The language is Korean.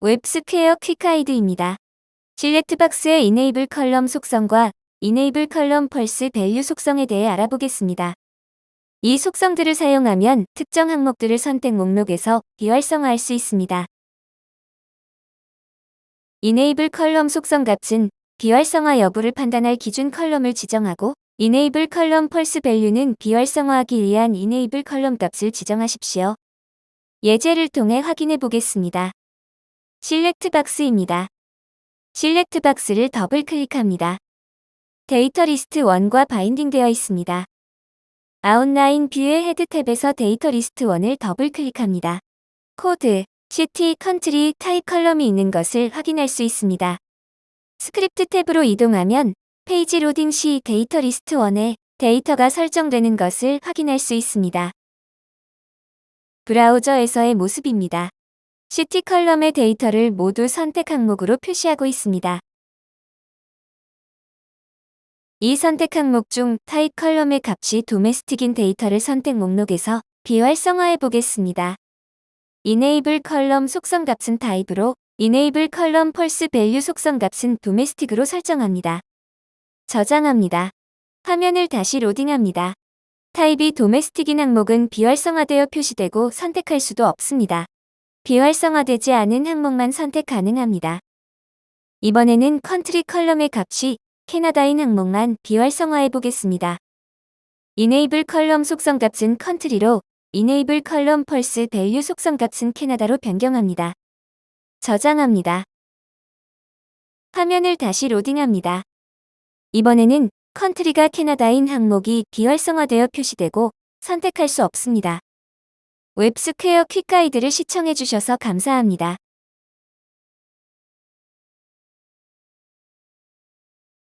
WebSquare Quick Guide입니다. select box의 enable column 속성과 enable column false value 속성에 대해 알아보겠습니다. 이 속성들을 사용하면 특정 항목들을 선택 목록에서 비활성화할 수 있습니다. enable column 속성 값은 비활성화 여부를 판단할 기준 column을 지정하고 enable column false value는 비활성화하기 위한 enable column 값을 지정하십시오. 예제를 통해 확인해 보겠습니다. select box입니다. select box를 더블 클릭합니다. data list 1과 binding되어 있습니다. outline view의 head tab에서 data list 1을 더블 클릭합니다. code, city, country, type column이 있는 것을 확인할 수 있습니다. script tab으로 이동하면 페이지 로딩 시 data list 1에 데이터가 설정되는 것을 확인할 수 있습니다. 브라우저에서의 모습입니다. city column의 데이터를 모두 선택 항목으로 표시하고 있습니다. 이 선택 항목 중 type column의 값이 domestic인 데이터를 선택 목록에서 비활성화해 보겠습니다. Enable 컬럼 속성 값은 타입으로 Enable 컬럼 펄스 밸류 속성 값은 도메스틱으로 설정합니다. 저장합니다. 화면을 다시 로딩합니다. 타입이 Domestic인 항목은 비활성화되어 표시되고 선택할 수도 없습니다. 비활성화되지 않은 항목만 선택 가능합니다. 이번에는 Country column의 값이 캐나다인 항목만 비활성화해 보겠습니다. Enable column 속성 값은 컨트리로 Enable 컬럼 펄스 밸류 속성 값은 캐나다로 변경합니다. 저장합니다. 화면을 다시 로딩합니다. 이번에는 Country가 캐나다인 항목이 비활성화되어 표시되고 선택할 수 없습니다. 웹스퀘어 Quick Guide를 시청해주셔서 감사합니다.